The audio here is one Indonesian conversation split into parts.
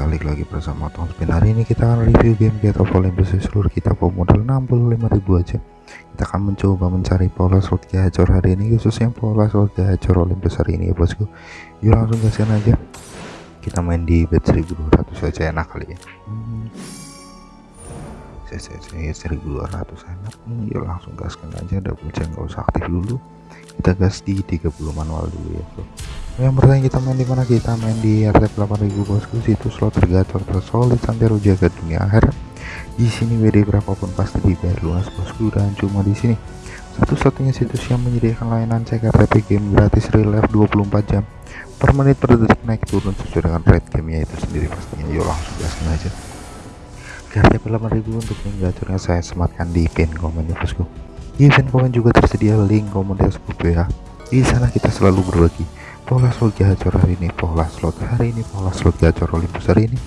balik lagi bersama Tom Spin hari ini kita akan review game Get of Olympus seluruh kita modal 65.000 aja. Kita akan mencoba mencari pola slot gacor hari ini khususnya pola slot gacor Olympus hari ini ya bosku. Yuk langsung gaskan aja. Kita main di bet 1200 aja enak kali ya. Hmm. saya, saya, saya 1200 enak. Hmm, yuk langsung gaskan aja. Double check nggak usah aktif dulu. Kita gas di 30 manual dulu ya bro yang pertama kita main di mana? Kita main di RTP 8000 bosku. Situ slot tergacor tersolid santero jaga dunia akhirat di sini WD berapapun pasti dibayar lunas bosku. Dan cuma di sini. Satu-satunya situs yang menyediakan layanan cek RTP game gratis real life 24 jam. Per menit per detik naik turun sesuai dengan rate gamenya itu sendiri pastinya. Yuk langsung gaskan aja. RTP 8000 untuk link gacornya saya sematkan di pin komen ya bosku. Di pin komen juga tersedia link komunitas grup ya di sana kita selalu berbagi pola slot gacor hari ini pola slot hari ini pola slot gacor Olympus hari ini.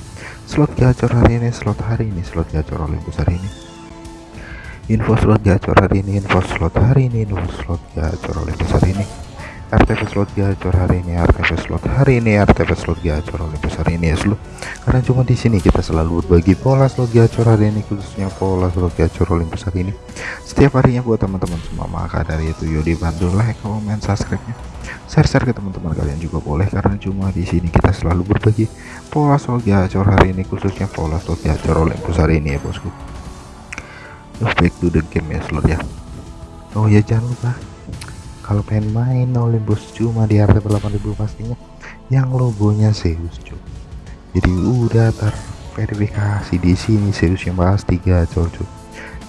Slot gacor hari ini slot hari ini slot gacor Olympus hari ini. Info slot gacor hari ini info slot hari ini info slot gacor Olympus hari ini RTP slot gacor hari ini RTP slot hari ini RTP slot gacor Olympus hari ini ya seluruh karena cuma di sini kita selalu berbagi pola slot gacor hari ini khususnya pola slot gacor Olympus hari ini. Setiap harinya buat teman-teman semua maka dari itu yuk dibantu like comment subscribe nya share-share ke teman-teman kalian juga boleh karena cuma di sini kita selalu berbagi pola slot gacor hari ini khususnya pola slot gacor Olympus hari ini ya bosku. Back to the game ya slot ya. Oh ya jangan lupa kalau pengen main Olympus cuma di harga 8000 pastinya. Yang logonya Zeus cuy. Jadi udah terverifikasi di sini Zeus yang pasti gacor cuy.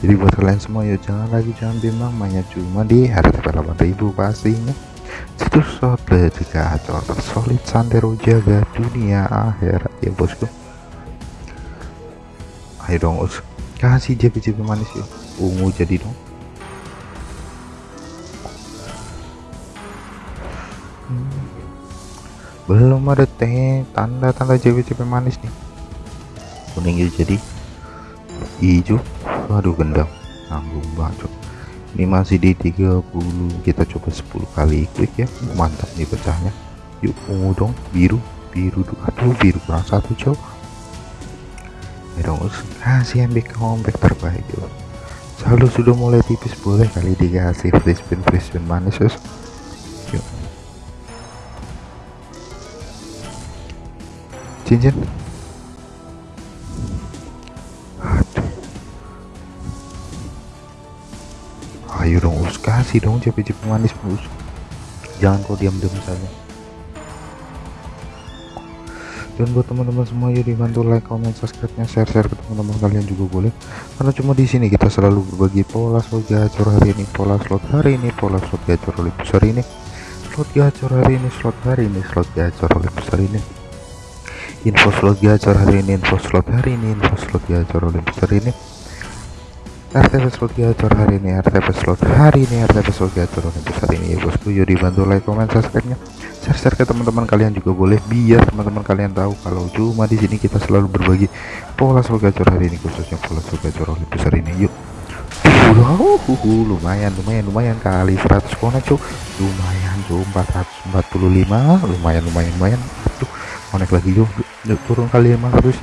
Jadi buat kalian semua ya jangan lagi jangan bimbang mainnya cuma di harga 8000 pastinya. Situs slot gacor tersolid santero jaga dunia akhirat ya bosku. Ayo dong us. Kasih JP-JP manis ya ungu jadi dong belum ada teh tanda-tanda JP-JP manis nih. Kuning jadi. Hijau. Waduh gendam nanggung banget ini masih di 30 kita coba 10 kali quick ya. Mantap nih pecahnya. Yuk ungu dong. Biru biru aduh biru kurang satu ya dong kasih MB comeback terbaik yuk selalu sudah mulai tipis boleh kali dikasih free spin free spin manis yuk cincin. Ayo dong us kasih dong cepet-cepet manis us. Jangan kau diam-diam saja. Dan buat teman-teman semua ya dibantu like comment subscribe nya share share ke teman-teman kalian juga boleh. Karena cuma di sini kita selalu berbagi pola slot gacor hari ini pola slot hari ini pola slot gacor oleh besar ini. Slot gacor hari ini slot hari ini slot gacor oleh besar ini info slot gacor hari ini info slot hari ini info slot gacor oleh besar ini RTP slot gacor hari ini RTP slot hari ini RTP slot gacor untuk hari ini. Ya bosku yuk dibantu like comment subscribe nya share share ke teman-teman kalian juga boleh biar teman-teman kalian tahu kalau cuma di sini kita selalu berbagi pola slot gacor hari ini khususnya pola slot gacor oleh besar ini. Yuk. Uh, lumayan lumayan lumayan kali 100 konek cuy lumayan cuy 445 lumayan lumayan lumayan tuh konek lagi yuk turun kali 500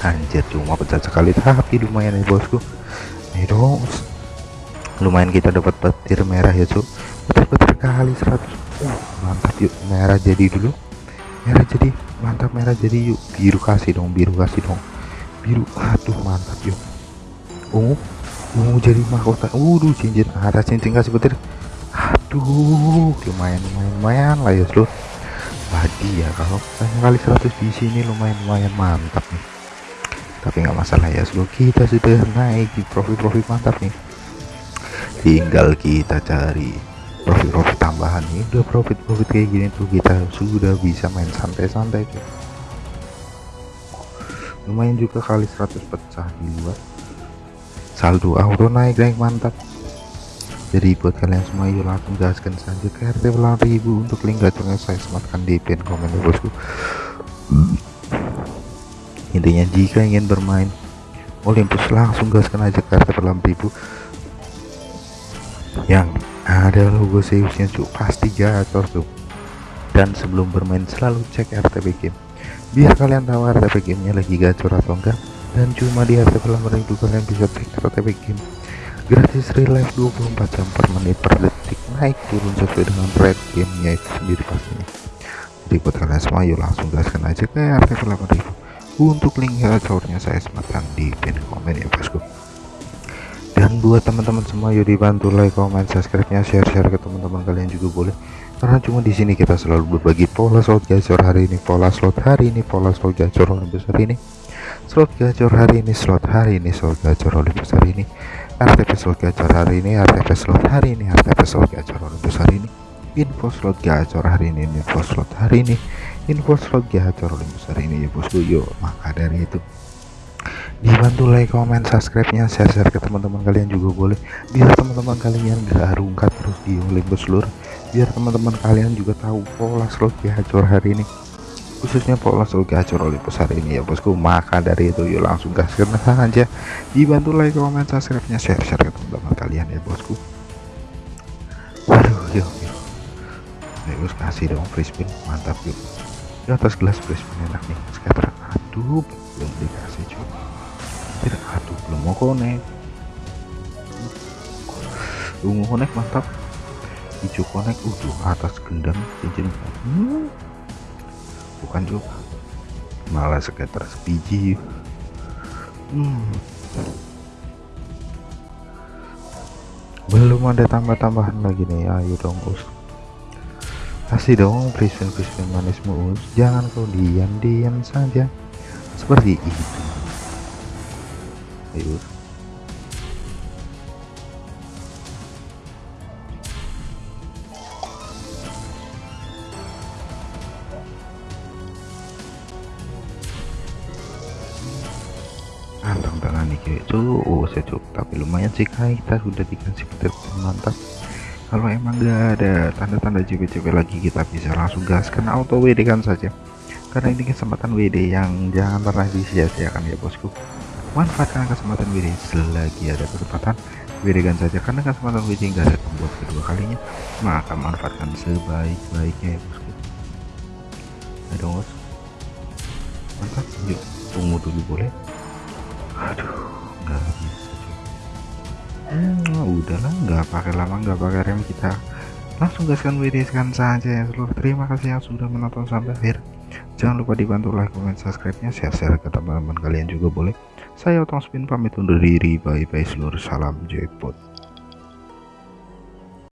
anjir cuma pecah sekali. Tapi lumayan ya bosku. Dong. Lumayan kita dapat petir merah ya cuk. Petir-petir kali 100 uh, mantap yuk. Merah jadi dulu. Merah jadi mantap merah jadi yuk. Biru kasih dong biru kasih dong. Biru aduh mantap yuk. Ungu ungu jadi mahkota. Waduh cincin. Ada cincin kasih petir. Aduh lumayan lumayan lumayan lah ya seluruh tadi ya kalau kali 100 di sini lumayan lumayan mantap nih. Tapi nggak masalah ya sebelum kita sudah naik di profit-profit mantap nih. Tinggal kita cari profit-profit tambahan nih. Udah profit-profit kayak gini tuh kita sudah bisa main santai-santai tuh. Lumayan juga kali 100 pecah di luar. Saldo auto naik naik mantap jadi buat kalian semua yuk langsung gaskan saja ke RT 8000 untuk link gacornya saya sematkan di pin komen ya bosku. Intinya jika ingin bermain Olympus langsung gaskan aja kartu per ribu yang ada logo Zeusnya cuk pasti gacor tuh dan sebelum bermain selalu cek RTP game biar kalian tahu RTP gamenya lagi gacor atau enggak dan cuma di RTP lama itu kalian bisa cek RTP game gratis real life 24 jam per menit per detik. Naik turun sesuai dengan rate gamenya itu sendiri pastinya. Jadi buat kalian semua yuk langsung gaskan aja ke RTP 8000 untuk link gacornya saya sematkan di pin komen ya bosku. Dan buat teman-teman semua yuk dibantu like comment subscribe nya share share ke teman-teman kalian juga boleh. Karena cuma di sini kita selalu berbagi pola slot gacor hari ini pola slot hari ini pola slot gacor oleh besar ini. Slot gacor hari ini slot hari ini slot gacor oleh besar ini RTP slot gacor hari ini RTP slot hari ini RTP slot gacor Olympus hari ini. Info slot gacor hari ini info slot hari ini. Info slot gacor Olympus hari ini ya bosku yuk maka dari itu dibantu like comment subscribe nya share share ke teman-teman kalian juga boleh. Biar teman-teman kalian gak rungkat terus di Olympus seluruh. Biar teman-teman kalian juga tahu pola slot gacor hari ini khususnya pola sulke gacor Olympus hari ini ya bosku. Maka dari itu yuk langsung gas karena saja dibantu like comment subscribe nya share share ke teman-teman kalian ya bosku. Waduh yuk yuk. Yuk kasih dong free spin mantap yuk. Di atas gelas free spin enak nih scatter aduh belum dikasih cuy tidak aduh belum mau konek ungu konek mantap. Hijau konek udah atas gendang cincin. Hmm bukan juga. Malah sekitar sebiji. Hmm. belum ada tambah-tambahan lagi nih ayo dong us. Kasih dong prison manismu us. Jangan kau diam-diam saja. Seperti itu. Ayo nih itu oh saya cukup tapi lumayan sih kita sudah dikasih petir mantap kalau emang gak ada tanda-tanda JP-JP lagi kita bisa langsung gas karena auto WD kan saja. Karena ini kesempatan WD yang jangan pernah disia-siakan ya bosku. Manfaatkan kesempatan WD selagi ada kesempatan WD kan saja. Karena kesempatan WD nggak ada membuat kedua kalinya maka manfaatkan sebaik-baiknya ya bosku. Ayo bos? Mantap. Yuk tunggu dulu boleh aduh nggak bisa hmm, udahlah nggak pakai lama nggak pakai rem kita. Langsung gaskan WD kan saja ya seluruh. Terima kasih yang sudah menonton sampai akhir. Jangan lupa dibantu like comment subscribe nya share share ke teman-teman kalian juga boleh. Saya otong spin pamit undur diri bye bye seluruh salam jackpot